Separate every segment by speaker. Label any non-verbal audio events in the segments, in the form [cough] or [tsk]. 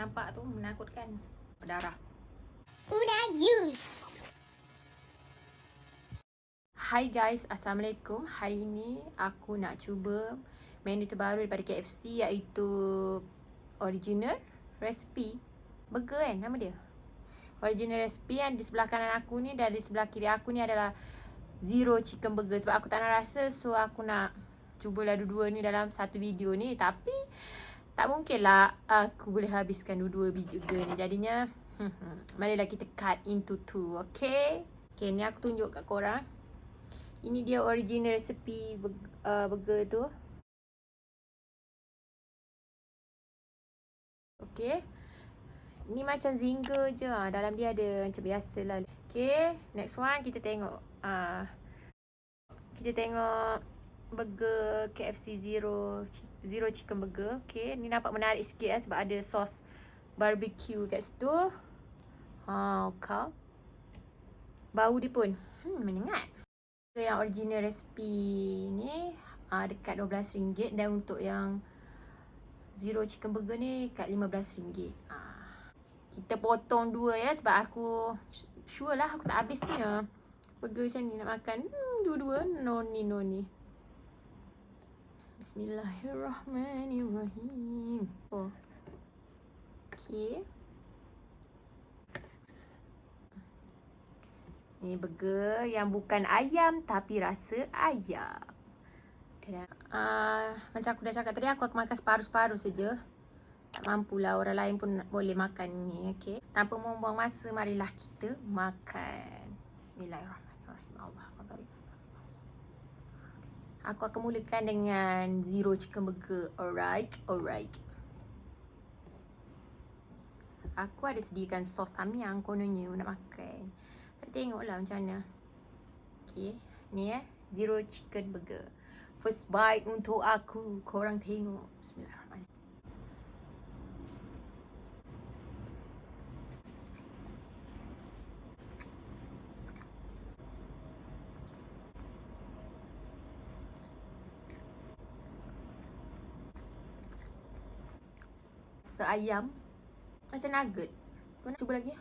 Speaker 1: Nampak tu menakutkan. Berdarah.
Speaker 2: Una use.
Speaker 1: Hi guys, Assalamualaikum. Hari ni aku nak cuba menu terbaru daripada KFC iaitu original recipe burger kan nama dia. Original recipe yang di sebelah kanan aku ni dan di sebelah kiri aku ni adalah zero chicken burger sebab aku tak nak rasa so aku nak cubalah dua-dua ni dalam satu video ni tapi tak mungkin lah aku boleh habiskan dua-dua biji burger ni jadinya marilah kita cut into two okay okay ni aku tunjuk kat korang ini dia original recipe uh, burger tu. Okay. Ni macam zinger je. Ha. Dalam dia ada macam biasa lah. Okay. Next one kita tengok. Uh, kita tengok burger KFC Zero Zero Chicken Burger. Okay. Ni nampak menarik sikit lah sebab ada sos barbecue kat situ. Ha, okay. Bau dia pun. Hmm, menyengat yang original recipe ni uh, dekat RM12 dan untuk yang zero chicken burger ni kat RM15. Uh, ah, kita potong dua ya sebab aku sure lah aku tak habis ni. Burger macam ni nak makan. Hmm, dua-dua no ni no ni. Bismillahirrahmanirrahim. Oh. Okay. Ni burger yang bukan ayam tapi rasa ayam. Uh, macam aku dah cakap tadi aku akan makan separuh-separuh saja. Tak mampulah orang lain pun boleh makan ni, okey. Tanpa membuang masa, marilah kita makan. Bismillahirrahmanirrahim. Aku akan mulakan dengan zero chicken burger. Alright, alright. Aku ada sediakan sos samyang kononnya nak makan. Tengoklah macam mana. Okay. Ni eh. Zero chicken burger. First bite untuk aku. Korang tengok. Bismillahirrahmanirrahim. Seayam Macam nugget Kau nak cuba lagi?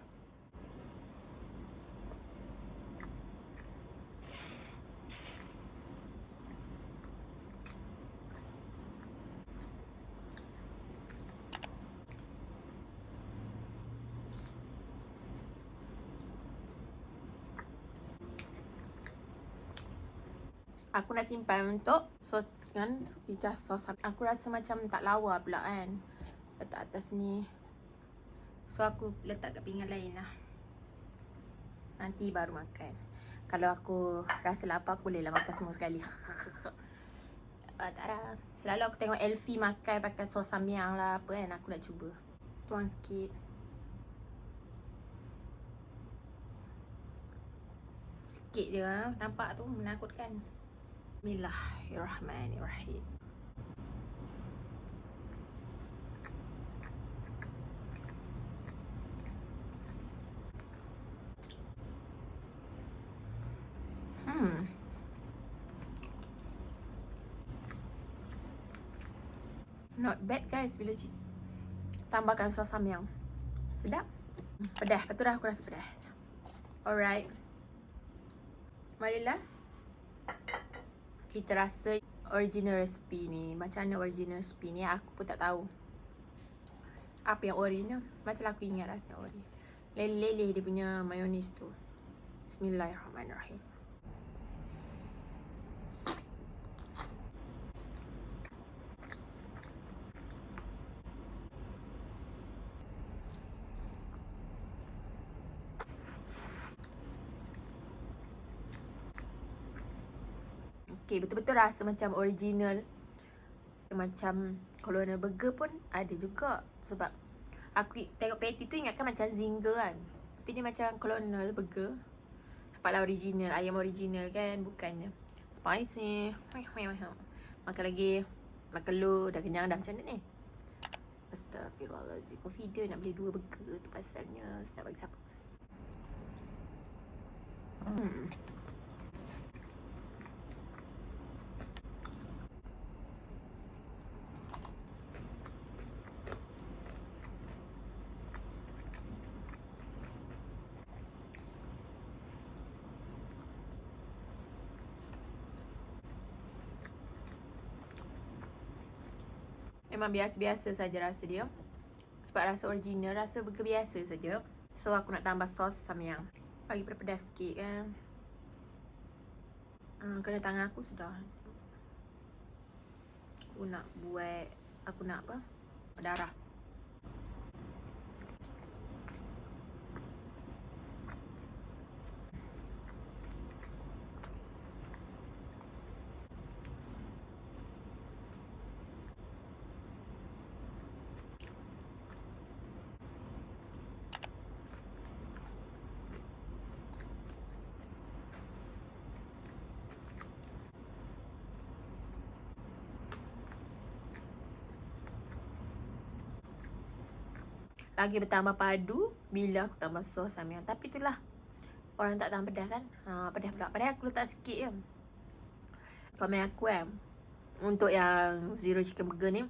Speaker 1: Aku nak simpan untuk sos kan Hijau sos Aku rasa macam tak lawa pula kan Letak atas ni. So aku letak kat pinggan lain lah. Nanti baru makan. Kalau aku rasa lapar aku boleh lah makan semua sekali. Uh, [laughs] Tak ada. Selalu aku tengok Elfie makan pakai sos samyang lah apa kan Aku nak cuba. Tuang sikit. Sikit je lah Nampak tu menakutkan. Bismillahirrahmanirrahim. Hmm. Not bad guys bila tambahkan sos samyang. Sedap. Pedas, betul dah aku rasa pedas. Alright. Marilah kita rasa original recipe ni macam mana original recipe ni aku pun tak tahu apa yang ori ni macam aku ingat rasa ori leleh-leleh dia punya mayonis tu bismillahirrahmanirrahim Okay, betul-betul rasa macam original. Macam colonial burger pun ada juga Sebab aku tengok patty tu ingatkan macam zinger kan. Tapi dia macam colonial burger. Nampaklah original, ayam original kan Bukannya. Spicy. Makan lagi. Makan lu, dah kenyang dah macam mana ni? Astagfirullahaladzim feeder nak beli dua burger tu pasalnya. Nak bagi siapa? Hmm Memang biasa-biasa saja rasa dia. Sebab rasa original, rasa burger biasa saja. So aku nak tambah sos samyang. Bagi pedas sikit kan. Hmm, kena tangan aku sudah. Aku nak buat aku nak apa? Darah. Lagi bertambah padu bila aku tambah sos samyang. Tapi itulah orang tak tahu pedas kan. Ha, pedas pula. Padahal aku letak sikit je. Komen aku kan. Untuk yang zero chicken burger ni.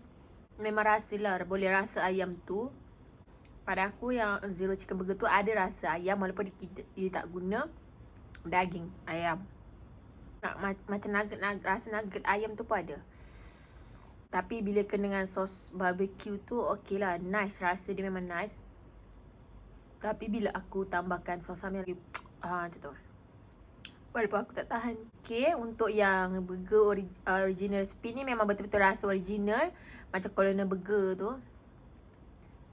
Speaker 1: Memang rasa lah. Boleh rasa ayam tu. Pada aku yang zero chicken burger tu ada rasa ayam. Walaupun dia, dia tak guna daging ayam. Nak, macam nugget, nugget, rasa nugget ayam tu pun ada. Tapi bila kena dengan sos barbecue tu okey lah. Nice. Rasa dia memang nice. Tapi bila aku tambahkan sos samyang lagi. [tsk] Ah, macam tu. Walaupun aku tak tahan. Okay. Untuk yang burger ori original recipe ni memang betul-betul rasa original. Macam colonel burger tu.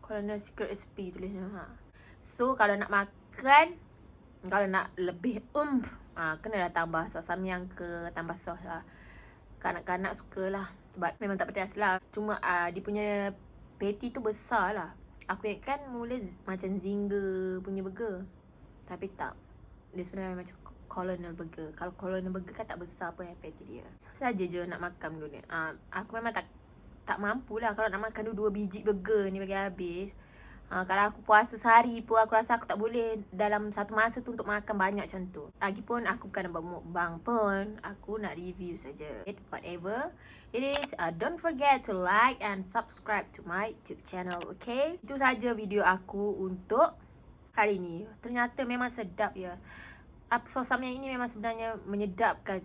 Speaker 1: Colonel secret recipe tulisnya. Ha. So kalau nak makan. Kalau nak lebih ump. Ha, kena lah tambah sos samyang ke tambah sos lah. Kanak-kanak sukalah. Sebab memang tak pedas lah. Cuma uh, dia punya patty tu besar lah. Aku ingatkan mula macam Zinger punya burger. Tapi tak. Dia sebenarnya macam colonel burger. Kalau colonel burger kan tak besar pun yang patty dia. Saja je nak makan dulu ni. Uh, Aku memang tak tak mampu lah. Kalau nak makan dua biji burger ni bagi habis Ha, kalau aku puasa sehari pun aku rasa aku tak boleh dalam satu masa tu untuk makan banyak macam tu. Lagipun aku bukan nak mukbang pun. Aku nak review saja. Whatever it is, uh, don't forget to like and subscribe to my YouTube channel, okay? Itu saja video aku untuk hari ni. Ternyata memang sedap ya. Apa sos yang ini memang sebenarnya menyedapkan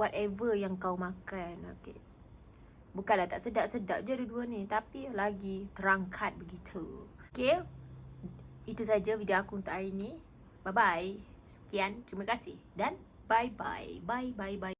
Speaker 1: whatever yang kau makan, okay? Bukanlah tak sedap-sedap je dua-dua ni. Tapi lagi terangkat begitu. Okay Itu saja video aku untuk hari ni. Bye-bye. Sekian, terima kasih. Dan bye-bye. Bye-bye-bye